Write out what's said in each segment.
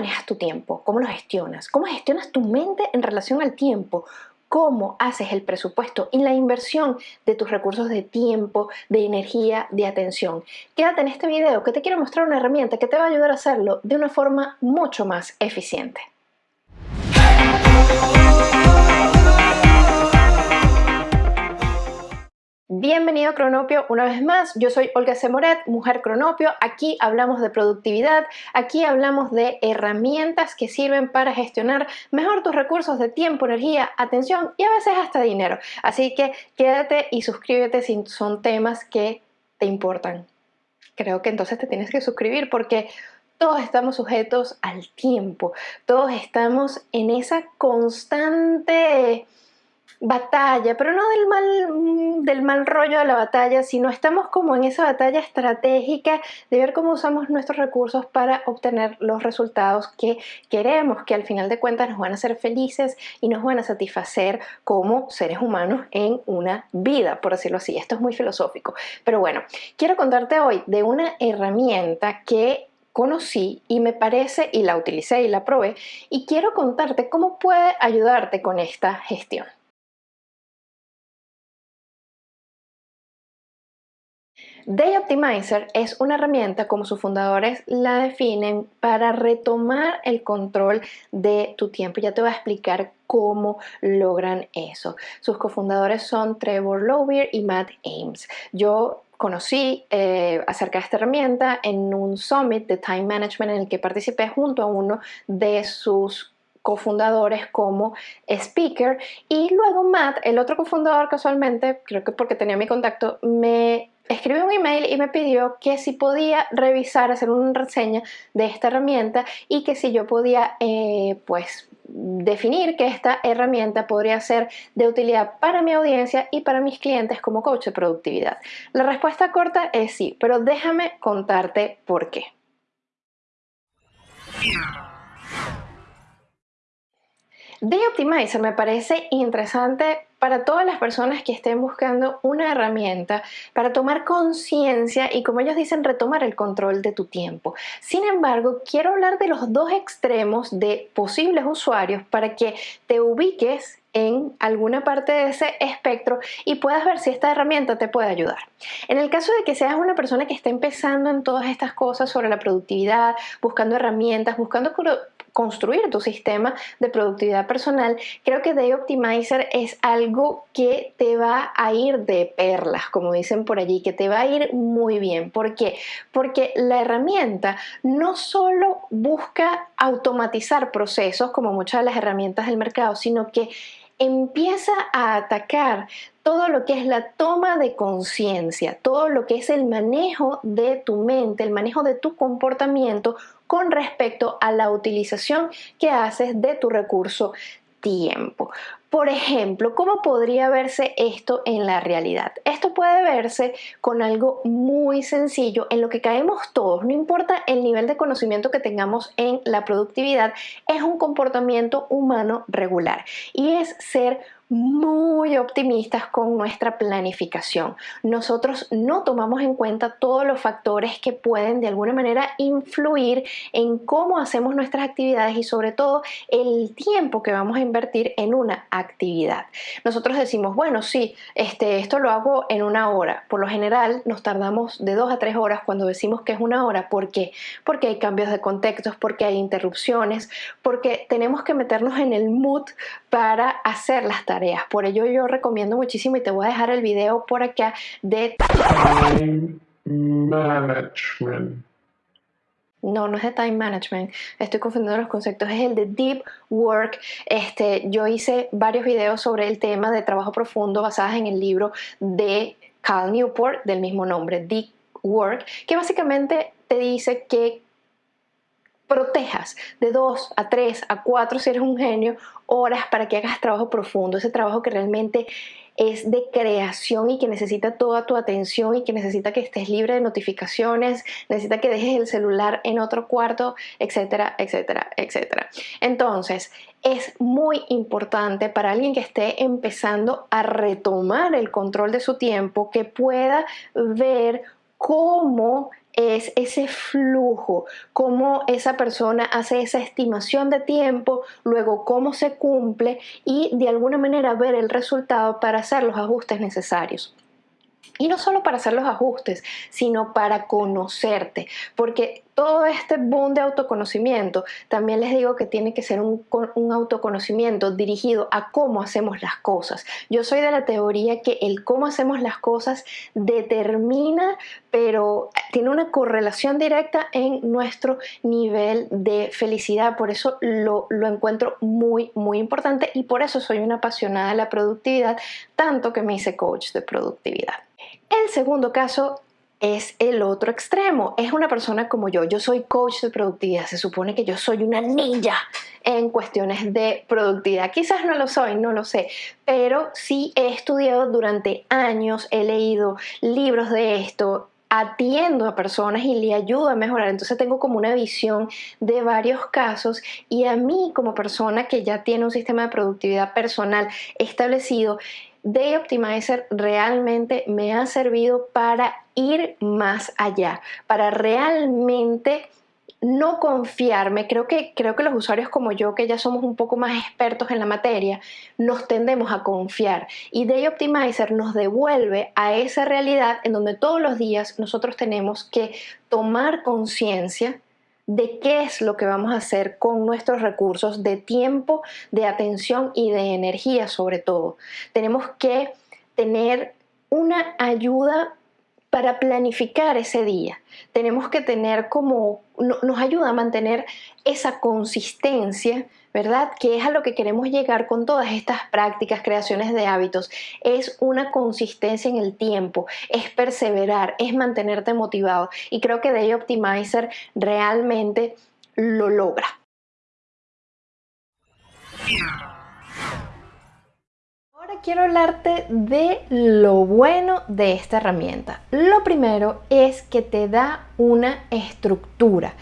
manejas tu tiempo? ¿Cómo lo gestionas? ¿Cómo gestionas tu mente en relación al tiempo? cómo haces el presupuesto y la inversión de tus recursos de tiempo, de energía, de atención. Quédate en este video que te quiero mostrar una herramienta que te va a ayudar a hacerlo de una forma mucho más eficiente. Bienvenido a Cronopio una vez más, yo soy Olga Semoret, mujer Cronopio, aquí hablamos de productividad, aquí hablamos de herramientas que sirven para gestionar mejor tus recursos de tiempo, energía, atención y a veces hasta dinero. Así que quédate y suscríbete si son temas que te importan. Creo que entonces te tienes que suscribir porque todos estamos sujetos al tiempo, todos estamos en esa constante batalla, pero no del mal, mm, del mal rollo de la batalla, sino estamos como en esa batalla estratégica de ver cómo usamos nuestros recursos para obtener los resultados que queremos, que al final de cuentas nos van a hacer felices y nos van a satisfacer como seres humanos en una vida, por decirlo así. Esto es muy filosófico. Pero bueno, quiero contarte hoy de una herramienta que conocí y me parece y la utilicé y la probé y quiero contarte cómo puede ayudarte con esta gestión. Day Optimizer es una herramienta, como sus fundadores la definen, para retomar el control de tu tiempo. Ya te voy a explicar cómo logran eso. Sus cofundadores son Trevor Lovier y Matt Ames. Yo conocí eh, acerca de esta herramienta en un summit de time management en el que participé junto a uno de sus cofundadores como speaker y luego Matt, el otro cofundador casualmente, creo que porque tenía mi contacto, me escribió un email y me pidió que si podía revisar, hacer una reseña de esta herramienta y que si yo podía eh, pues definir que esta herramienta podría ser de utilidad para mi audiencia y para mis clientes como coach de productividad. La respuesta corta es sí, pero déjame contarte por qué. Day Optimizer me parece interesante para todas las personas que estén buscando una herramienta para tomar conciencia y como ellos dicen retomar el control de tu tiempo. Sin embargo, quiero hablar de los dos extremos de posibles usuarios para que te ubiques en alguna parte de ese espectro y puedas ver si esta herramienta te puede ayudar. En el caso de que seas una persona que está empezando en todas estas cosas sobre la productividad, buscando herramientas, buscando construir tu sistema de productividad personal, creo que Day Optimizer es algo que te va a ir de perlas, como dicen por allí, que te va a ir muy bien. ¿Por qué? Porque la herramienta no solo busca automatizar procesos como muchas de las herramientas del mercado, sino que empieza a atacar todo lo que es la toma de conciencia, todo lo que es el manejo de tu mente, el manejo de tu comportamiento con respecto a la utilización que haces de tu recurso tiempo. Por ejemplo, ¿cómo podría verse esto en la realidad? Esto puede verse con algo muy sencillo en lo que caemos todos, no importa el nivel de conocimiento que tengamos en la productividad, es un comportamiento humano regular y es ser muy optimistas con nuestra planificación. Nosotros no tomamos en cuenta todos los factores que pueden de alguna manera influir en cómo hacemos nuestras actividades y sobre todo el tiempo que vamos a invertir en una actividad. Nosotros decimos, bueno, sí, este, esto lo hago en una hora. Por lo general nos tardamos de dos a tres horas cuando decimos que es una hora. ¿Por qué? Porque hay cambios de contextos, porque hay interrupciones, porque tenemos que meternos en el mood para hacer las tareas por ello yo recomiendo muchísimo y te voy a dejar el video por acá de Time Management. No, no es de time management, estoy confundiendo los conceptos, es el de deep work. Este, yo hice varios videos sobre el tema de trabajo profundo basadas en el libro de Cal Newport del mismo nombre, Deep Work, que básicamente te dice que protejas de 2 a 3 a 4 si eres un genio horas para que hagas trabajo profundo, ese trabajo que realmente es de creación y que necesita toda tu atención y que necesita que estés libre de notificaciones, necesita que dejes el celular en otro cuarto, etcétera, etcétera, etcétera. Entonces, es muy importante para alguien que esté empezando a retomar el control de su tiempo que pueda ver cómo es ese flujo, cómo esa persona hace esa estimación de tiempo, luego cómo se cumple y de alguna manera ver el resultado para hacer los ajustes necesarios. Y no solo para hacer los ajustes, sino para conocerte, porque todo este boom de autoconocimiento, también les digo que tiene que ser un, autoconocimiento dirigido a cómo hacemos las cosas. Yo soy de la teoría que el cómo hacemos las cosas determina, pero tiene una correlación directa en nuestro nivel de felicidad. Por eso lo, lo encuentro muy, muy importante y por eso soy una apasionada de la productividad, tanto que me hice coach de productividad. El segundo caso es el otro extremo. Es una persona como yo. Yo soy coach de productividad. Se supone que yo soy una ninja en cuestiones de productividad. Quizás no lo soy, no lo sé, pero sí he estudiado durante años, he leído libros de esto, atiendo a personas y le ayudo a mejorar. Entonces tengo como una visión de varios casos y a mí como persona que ya tiene un sistema de productividad personal establecido, Day Optimizer realmente me ha servido para ir más allá, para realmente no confiarme. Creo que, creo que los usuarios como yo, que ya somos un poco más expertos en la materia, nos tendemos a confiar. Y Day Optimizer nos devuelve a esa realidad en donde todos los días nosotros tenemos que tomar conciencia de qué es lo que vamos a hacer con nuestros recursos de tiempo, de atención y de energía sobre todo. Tenemos que tener una ayuda para planificar ese día. Tenemos que tener como, nos ayuda a mantener esa consistencia ¿verdad? Que es a lo que queremos llegar con todas estas prácticas, creaciones de hábitos. Es una consistencia en el tiempo, es perseverar, es mantenerte motivado. Y creo que Day Optimizer realmente lo logra. Ahora quiero hablarte de lo bueno de esta herramienta. Lo primero es que te da una estructura.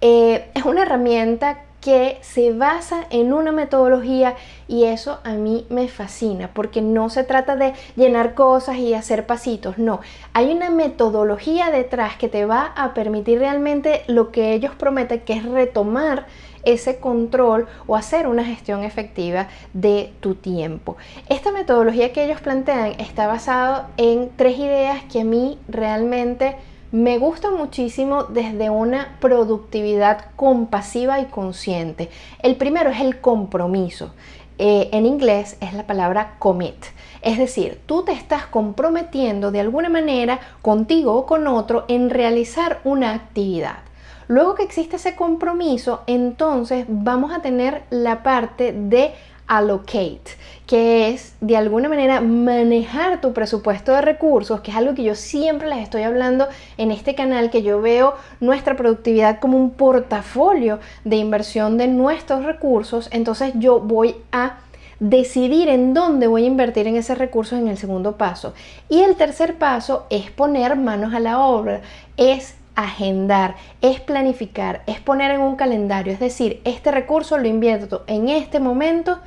Eh, es una herramienta que se basa en una metodología y eso a mí me fascina porque no se trata de llenar cosas y hacer pasitos, no, hay una metodología detrás que te va a permitir realmente lo que ellos prometen que es retomar ese control o hacer una gestión efectiva de tu tiempo. Esta metodología que ellos plantean está basada en tres ideas que a mí realmente me gusta muchísimo desde una productividad compasiva y consciente. El primero es el compromiso. Eh, en inglés es la palabra commit. Es decir, tú te estás comprometiendo de alguna manera contigo o con otro en realizar una actividad. Luego que existe ese compromiso, entonces vamos a tener la parte de allocate, que es de alguna manera manejar tu presupuesto de recursos, que es algo que yo siempre les estoy hablando en este canal, que yo veo nuestra productividad como un portafolio de inversión de nuestros recursos, entonces yo voy a decidir en dónde voy a invertir en ese recurso en el segundo paso. Y el tercer paso es poner manos a la obra, es agendar, es planificar, es poner en un calendario, es decir, este recurso lo invierto en este momento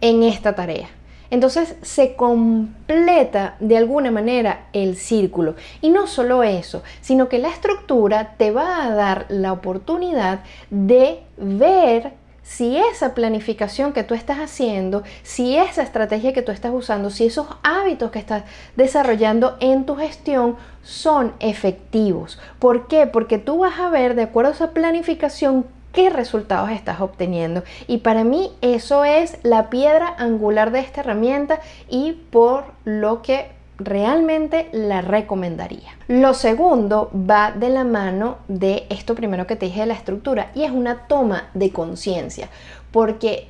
en esta tarea. Entonces se completa de alguna manera el círculo. Y no solo eso, sino que la estructura te va a dar la oportunidad de ver si esa planificación que tú estás haciendo, si esa estrategia que tú estás usando, si esos hábitos que estás desarrollando en tu gestión son efectivos. ¿Por qué? Porque tú vas a ver de acuerdo a esa planificación qué resultados estás obteniendo. Y para mí eso es la piedra angular de esta herramienta y por lo que realmente la recomendaría. Lo segundo va de la mano de esto primero que te dije de la estructura y es una toma de conciencia porque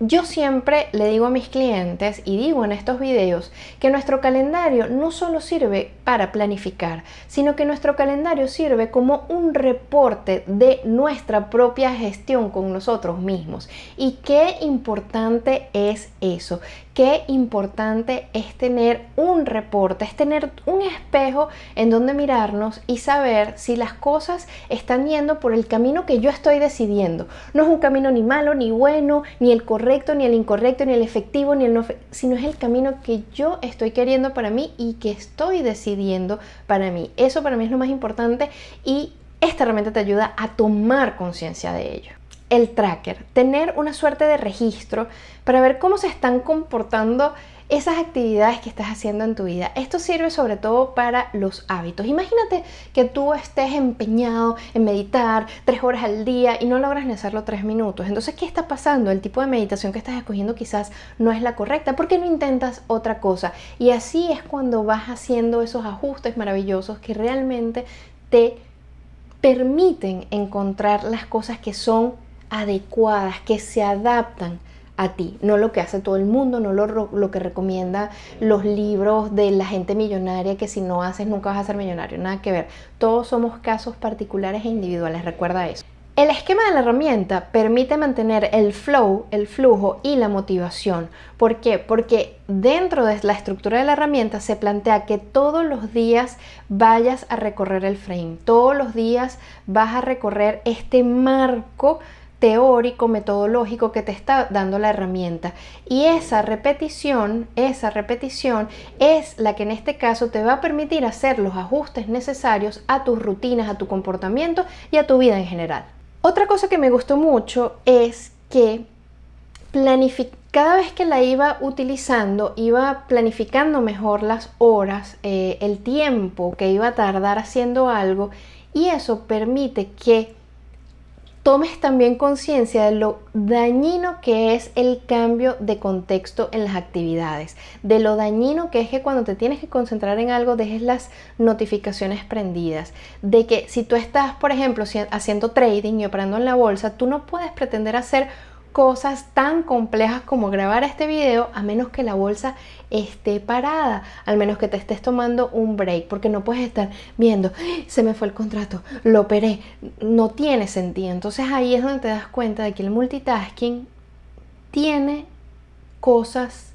yo siempre le digo a mis clientes y digo en estos videos que nuestro calendario no solo sirve para planificar, sino que nuestro calendario sirve como un reporte de nuestra propia gestión con nosotros mismos. Y qué importante es eso, qué importante es tener un reporte, es tener un espejo en donde mirarnos y saber si las cosas están yendo por el camino que yo estoy decidiendo. No es un camino ni malo, ni bueno, ni el correcto, ni el incorrecto, ni el efectivo, ni el no, sino es el camino que yo estoy queriendo para mí y que estoy decidiendo para mí. Eso para mí es lo más importante y esta herramienta te ayuda a tomar conciencia de ello el tracker, tener una suerte de registro para ver cómo se están comportando esas actividades que estás haciendo en tu vida. Esto sirve sobre todo para los hábitos. Imagínate que tú estés empeñado en meditar tres horas al día y no logras ni hacerlo tres minutos. Entonces, ¿qué está pasando? El tipo de meditación que estás escogiendo quizás no es la correcta. ¿Por qué no intentas otra cosa? Y así es cuando vas haciendo esos ajustes maravillosos que realmente te permiten encontrar las cosas que son adecuadas, que se adaptan a ti, no lo que hace todo el mundo, no lo, lo, que recomienda los libros de la gente millonaria, que si no haces nunca vas a ser millonario, nada que ver. Todos somos casos particulares e individuales, recuerda eso. El esquema de la herramienta permite mantener el flow, el flujo y la motivación. ¿Por qué? Porque dentro de la estructura de la herramienta se plantea que todos los días vayas a recorrer el frame, todos los días vas a recorrer este marco teórico, metodológico que te está dando la herramienta. Y esa repetición, esa repetición es la que en este caso te va a permitir hacer los ajustes necesarios a tus rutinas, a tu comportamiento y a tu vida en general. Otra cosa que me gustó mucho es que cada vez que la iba utilizando, iba planificando mejor las horas, eh, el tiempo que iba a tardar haciendo algo y eso permite que tomes también conciencia de lo dañino que es el cambio de contexto en las actividades, de lo dañino que es que cuando te tienes que concentrar en algo dejes las notificaciones prendidas, de que si tú estás, por ejemplo, haciendo trading y operando en la bolsa, tú no puedes pretender hacer cosas tan complejas como grabar este video a menos que la bolsa esté parada, al menos que te estés tomando un break, porque no puedes estar viendo, se me fue el contrato, lo operé, no tiene sentido. Entonces ahí es donde te das cuenta de que el multitasking tiene cosas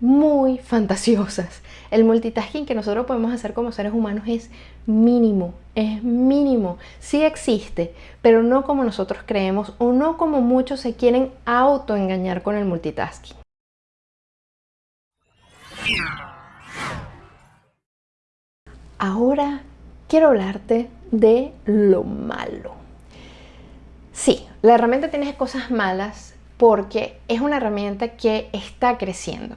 muy fantasiosas. El multitasking que nosotros podemos hacer como seres humanos es mínimo, es mínimo. Sí existe, pero no como nosotros creemos o no como muchos se quieren autoengañar con el multitasking. Ahora quiero hablarte de lo malo. Sí, la herramienta tiene cosas malas porque es una herramienta que está creciendo.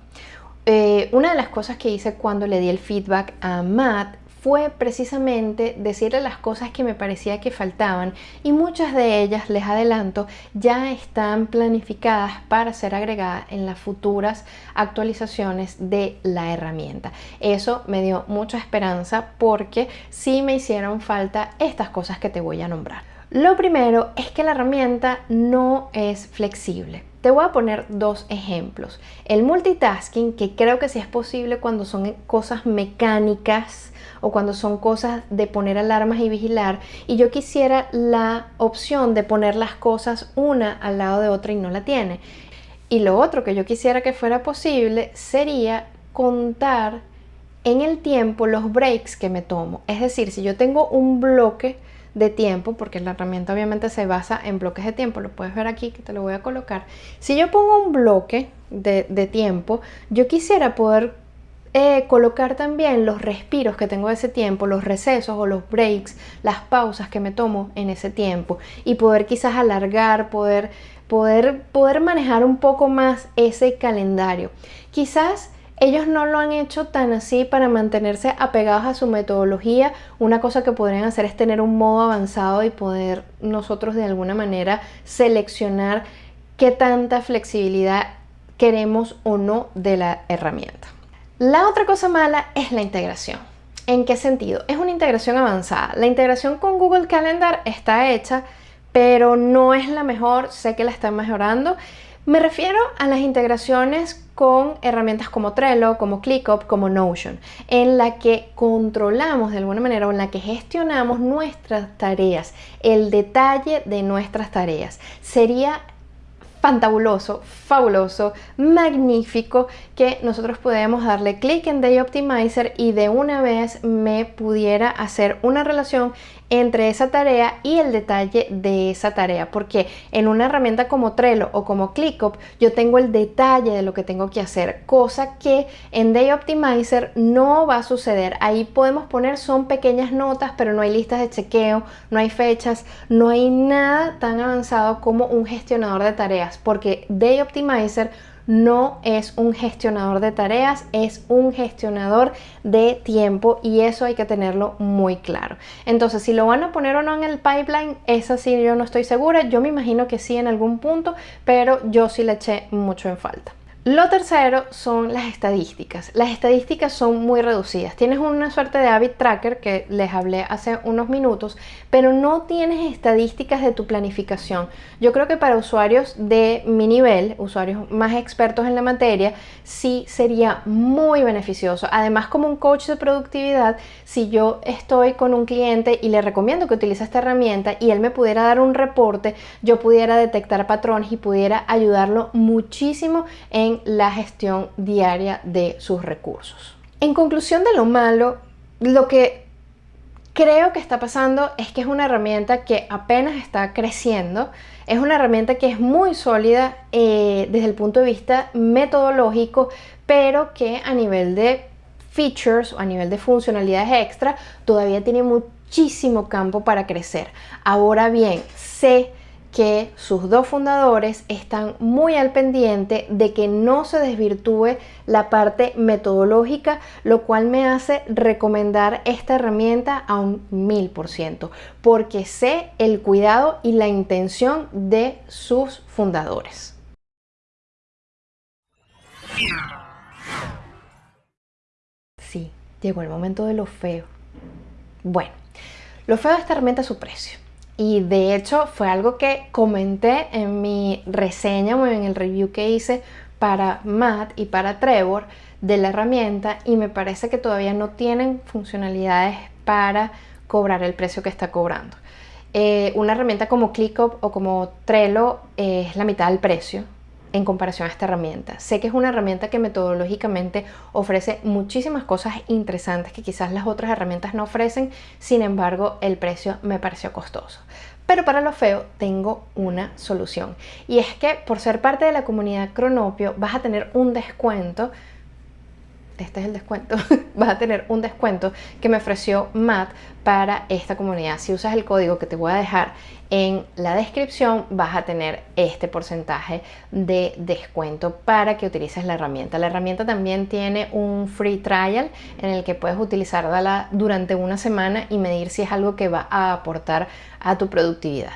Eh, una de las cosas que hice cuando le di el feedback a Matt fue precisamente decirle las cosas que me parecía que faltaban y muchas de ellas, les adelanto, ya están planificadas para ser agregadas en las futuras actualizaciones de la herramienta. Eso me dio mucha esperanza porque sí me hicieron falta estas cosas que te voy a nombrar. Lo primero es que la herramienta no es flexible. Te voy a poner dos ejemplos. El multitasking, que creo que sí es posible cuando son cosas mecánicas, o cuando son cosas de poner alarmas y vigilar y yo quisiera la opción de poner las cosas una al lado de otra y no la tiene. Y lo otro que yo quisiera que fuera posible sería contar en el tiempo los breaks que me tomo. Es decir, si yo tengo un bloque de tiempo, porque la herramienta obviamente se basa en bloques de tiempo, lo puedes ver aquí que te lo voy a colocar. Si yo pongo un bloque de, de tiempo, yo quisiera poder eh, colocar también los respiros que tengo de ese tiempo, los recesos o los breaks, las pausas que me tomo en ese tiempo y poder quizás alargar, poder, poder, poder manejar un poco más ese calendario. Quizás ellos no lo han hecho tan así para mantenerse apegados a su metodología. Una cosa que podrían hacer es tener un modo avanzado y poder nosotros de alguna manera seleccionar qué tanta flexibilidad queremos o no de la herramienta. La otra cosa mala es la integración. ¿En qué sentido? Es una integración avanzada. La integración con Google Calendar está hecha, pero no es la mejor, sé que la están mejorando. Me refiero a las integraciones con herramientas como Trello, como ClickUp, como Notion, en la que controlamos de alguna manera o en la que gestionamos nuestras tareas, el detalle de nuestras tareas. Sería fantabuloso, fabuloso, magnífico que nosotros podemos darle clic en Day Optimizer y de una vez me pudiera hacer una relación entre esa tarea y el detalle de esa tarea. Porque en una herramienta como Trello o como ClickUp yo tengo el detalle de lo que tengo que hacer cosa que en Day Optimizer no va a suceder. Ahí podemos poner son pequeñas notas pero no hay listas de chequeo no hay fechas no hay nada tan avanzado como un gestionador de tareas porque Day Optimizer no es un gestionador de tareas, es un gestionador de tiempo y eso hay que tenerlo muy claro. Entonces, si lo van a poner o no en el pipeline, esa sí yo no estoy segura. Yo me imagino que sí en algún punto, pero yo sí le eché mucho en falta. Lo tercero son las estadísticas. Las estadísticas son muy reducidas. Tienes una suerte de habit tracker que les hablé hace unos minutos, pero no tienes estadísticas de tu planificación. Yo creo que para usuarios de mi nivel, usuarios más expertos en la materia, sí sería muy beneficioso. Además, como un coach de productividad, si yo estoy con un cliente y le recomiendo que utilice esta herramienta y él me pudiera dar un reporte, yo pudiera detectar patrones y pudiera ayudarlo muchísimo en la gestión diaria de sus recursos. En conclusión de lo malo, lo que creo que está pasando es que es una herramienta que apenas está creciendo, es una herramienta que es muy sólida eh, desde el punto de vista metodológico, pero que a nivel de features o a nivel de funcionalidades extra todavía tiene muchísimo campo para crecer. Ahora bien, sé que sus dos fundadores están muy al pendiente de que no se desvirtúe la parte metodológica, lo cual me hace recomendar esta herramienta a un mil por ciento, porque sé el cuidado y la intención de sus fundadores. Sí, llegó el momento de lo feo. Bueno, lo feo de esta herramienta es su precio. Y de hecho fue algo que comenté en mi reseña o en el review que hice para Matt y para Trevor de la herramienta y me parece que todavía no tienen funcionalidades para cobrar el precio que está cobrando. Eh, una herramienta como ClickUp o como Trello es la mitad del precio en comparación a esta herramienta. Sé que es una herramienta que metodológicamente ofrece muchísimas cosas interesantes que quizás las otras herramientas no ofrecen, sin embargo el precio me pareció costoso. Pero para lo feo tengo una solución y es que por ser parte de la comunidad Cronopio vas a tener un descuento este es el descuento, vas a tener un descuento que me ofreció Matt para esta comunidad. Si usas el código que te voy a dejar en la descripción, vas a tener este porcentaje de descuento para que utilices la herramienta. La herramienta también tiene un free trial en el que puedes utilizarla durante una semana y medir si es algo que va a aportar a tu productividad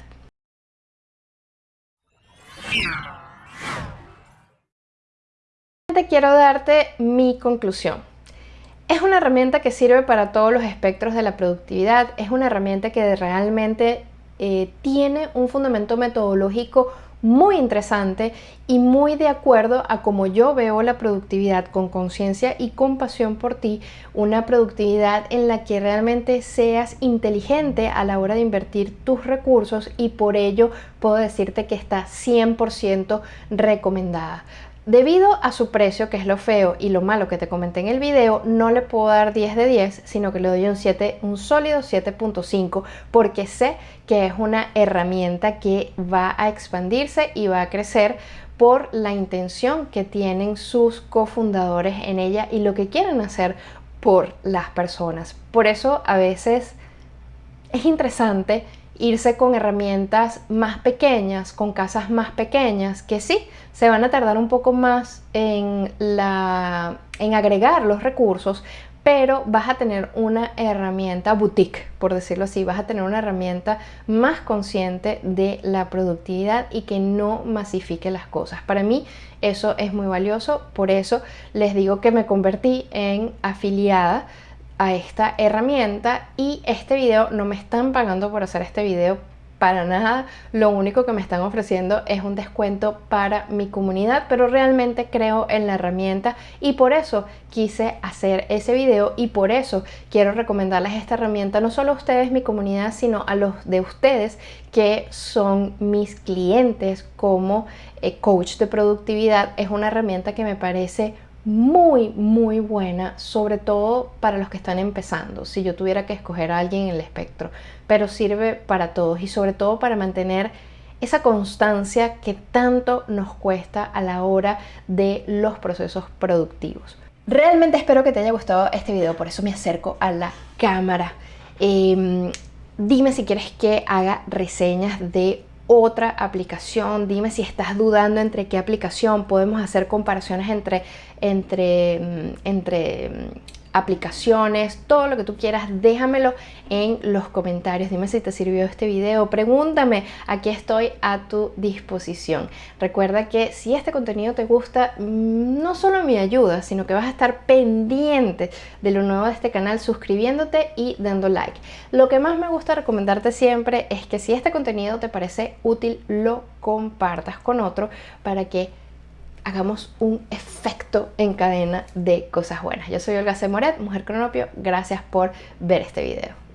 quiero darte mi conclusión. Es una herramienta que sirve para todos los espectros de la productividad, es una herramienta que realmente eh, tiene un fundamento metodológico muy interesante y muy de acuerdo a como yo veo la productividad con conciencia y compasión por ti, una productividad en la que realmente seas inteligente a la hora de invertir tus recursos y por ello puedo decirte que está 100% recomendada. Debido a su precio, que es lo feo y lo malo que te comenté en el video, no le puedo dar 10 de 10, sino que le doy un 7, un sólido 7.5, porque sé que es una herramienta que va a expandirse y va a crecer por la intención que tienen sus cofundadores en ella y lo que quieren hacer por las personas. Por eso a veces es interesante irse con herramientas más pequeñas, con casas más pequeñas, que sí, se van a tardar un poco más en, la, en agregar los recursos, pero vas a tener una herramienta boutique, por decirlo así, vas a tener una herramienta más consciente de la productividad y que no masifique las cosas. Para mí eso es muy valioso, por eso les digo que me convertí en afiliada a esta herramienta y este video no me están pagando por hacer este video para nada. Lo único que me están ofreciendo es un descuento para mi comunidad, pero realmente creo en la herramienta y por eso quise hacer ese video y por eso quiero recomendarles esta herramienta no solo a ustedes, mi comunidad, sino a los de ustedes que son mis clientes como eh, coach de productividad. Es una herramienta que me parece muy, muy buena, sobre todo para los que están empezando, si yo tuviera que escoger a alguien en el espectro, pero sirve para todos y sobre todo para mantener esa constancia que tanto nos cuesta a la hora de los procesos productivos. Realmente espero que te haya gustado este video, por eso me acerco a la cámara. Em, dime si quieres que haga reseñas de otra aplicación. Dime si estás dudando entre qué aplicación. Podemos hacer comparaciones entre, entre, mm, entre aplicaciones, todo lo que tú quieras, déjamelo en los comentarios. Dime si te sirvió este video, pregúntame, aquí estoy a tu disposición. Recuerda que si este contenido te gusta, mm, no solo me ayuda, sino que vas a estar pendiente de lo nuevo de este canal suscribiéndote y dando like. Lo que más me gusta recomendarte siempre es que si este contenido te parece útil, lo compartas con otro para que hagamos un efecto en cadena de cosas buenas. Yo soy Olga C. Moret, Mujer Cronopio. Gracias por ver este video.